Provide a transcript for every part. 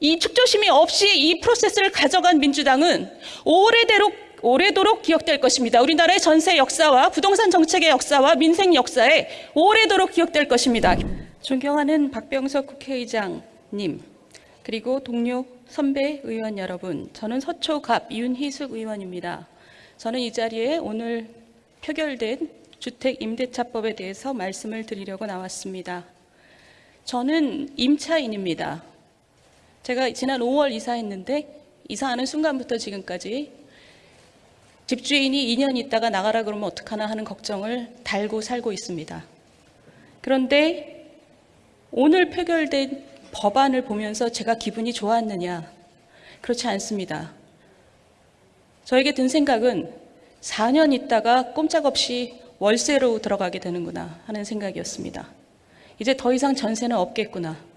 이 축조심이 없이 이 프로세스를 가져간 민주당은 오래도록 오래도록 기억될 것입니다. 우리나라의 전세 역사와 부동산 정책의 역사와 민생 역사에 오래도록 기억될 것입니다. 존경하는 박병석 국회의장님, 그리고 동료 선배 의원 여러분, 저는 서초갑 윤희숙 의원입니다. 저는 이 자리에 오늘 표결된 주택 임대차법에 대해서 말씀을 드리려고 나왔습니다. 저는 임차인입니다. 제가 지난 5월 이사했는데 이사하는 순간부터 지금까지 집주인이 2년 있다가 나가라 그러면 어떡하나 하는 걱정을 달고 살고 있습니다. 그런데 오늘 표결된 법안을 보면서 제가 기분이 좋았느냐? 그렇지 않습니다. 저에게 든 생각은 4년 있다가 꼼짝없이 월세로 들어가게 되는구나 하는 생각이었습니다. 이제 더 이상 전세는 없겠구나.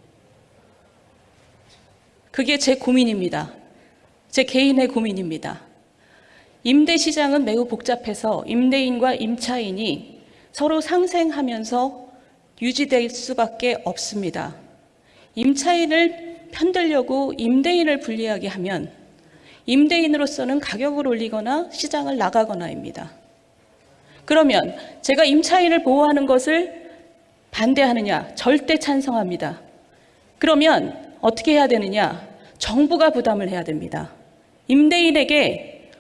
그게 제 고민입니다. 제 개인의 고민입니다. 임대 시장은 매우 복잡해서 임대인과 임차인이 서로 상생하면서 유지될 수밖에 없습니다. 임차인을 편들려고 임대인을 불리하게 하면 임대인으로서는 가격을 올리거나 시장을 나가거나입니다. 그러면 제가 임차인을 보호하는 것을 반대하느냐? 절대 찬성합니다. 그러면 어떻게 해야 되느냐? 정부가 부담을 해야 됩니다. 임대인에게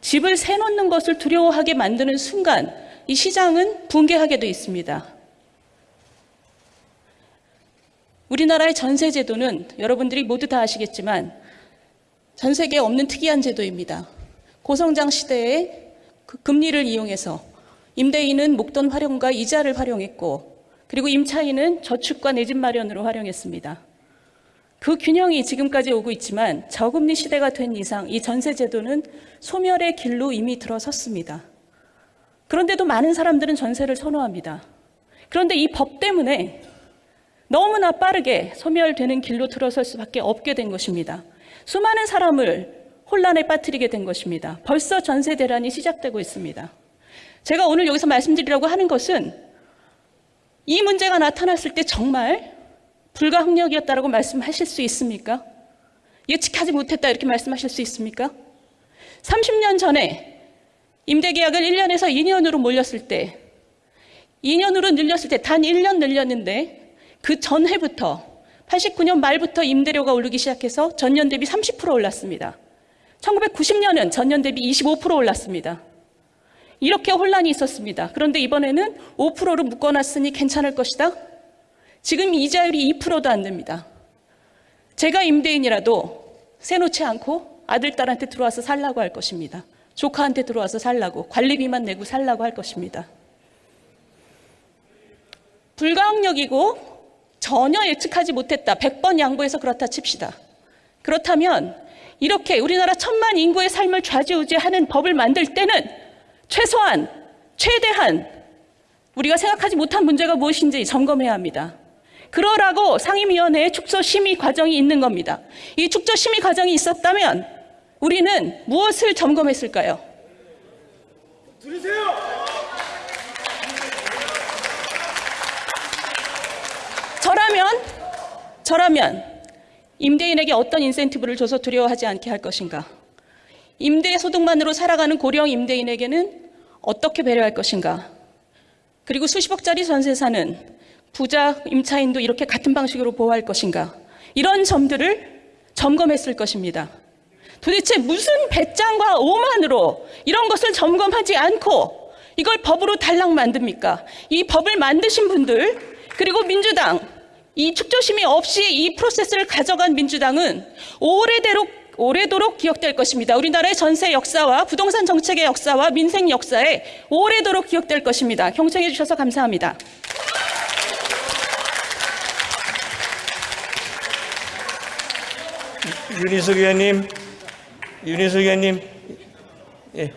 집을 세놓는 것을 두려워하게 만드는 순간 이 시장은 붕괴하게 되어 있습니다. 우리나라의 전세 제도는 여러분들이 모두 다 아시겠지만 전 세계에 없는 특이한 제도입니다. 고성장 시대에 그 금리를 이용해서 임대인은 목돈 활용과 이자를 활용했고 그리고 임차인은 저축과 내 집 마련으로 활용했습니다. 그 균형이 지금까지 오고 있지만 저금리 시대가 된 이상 이 전세 제도는 소멸의 길로 이미 들어섰습니다. 그런데도 많은 사람들은 전세를 선호합니다. 그런데 이 법 때문에 너무나 빠르게 소멸되는 길로 들어설 수밖에 없게 된 것입니다. 수많은 사람을 혼란에 빠뜨리게 된 것입니다. 벌써 전세 대란이 시작되고 있습니다. 제가 오늘 여기서 말씀드리려고 하는 것은 이 문제가 나타났을 때 정말 불가항력이었다라고 말씀하실 수 있습니까? 예측하지 못했다 이렇게 말씀하실 수 있습니까? 30년 전에 임대계약을 1년에서 2년으로 몰렸을 때 2년으로 늘렸을 때 단 1년 늘렸는데 그 전해부터 89년 말부터 임대료가 오르기 시작해서 전년 대비 30% 올랐습니다. 1990년은 전년 대비 25% 올랐습니다. 이렇게 혼란이 있었습니다. 그런데 이번에는 5%로 묶어놨으니 괜찮을 것이다. 지금 이자율이 2%도 안 됩니다. 제가 임대인이라도 세놓지 않고 아들, 딸한테 들어와서 살라고 할 것입니다. 조카한테 들어와서 살라고, 관리비만 내고 살라고 할 것입니다. 불가항력이고 전혀 예측하지 못했다. 100번 양보해서 그렇다 칩시다. 그렇다면 이렇게 우리나라 천만 인구의 삶을 좌지우지하는 법을 만들 때는 최소한, 최대한 우리가 생각하지 못한 문제가 무엇인지 점검해야 합니다. 그러라고 상임위원회에 축소 심의 과정이 있는 겁니다. 이 축소 심의 과정이 있었다면 우리는 무엇을 점검했을까요? 들으세요. 저라면 저라면 임대인에게 어떤 인센티브를 줘서 두려워하지 않게 할 것인가? 임대 소득만으로 살아가는 고령 임대인에게는 어떻게 배려할 것인가? 그리고 수십억짜리 전세 사는 부자 임차인도 이렇게 같은 방식으로 보호할 것인가? 이런 점들을 점검했을 것입니다. 도대체 무슨 배짱과 오만으로 이런 것을 점검하지 않고 이걸 법으로 달랑 만듭니까? 이 법을 만드신 분들 그리고 민주당 이 축조심이 없이 이 프로세스를 가져간 민주당은 오래도록 오래도록 기억될 것입니다. 우리나라의 전세 역사와 부동산 정책의 역사와 민생 역사에 오래도록 기억될 것입니다. 경청해 주셔서 감사합니다. 윤희숙 의원님, 윤희숙 의원님, 예.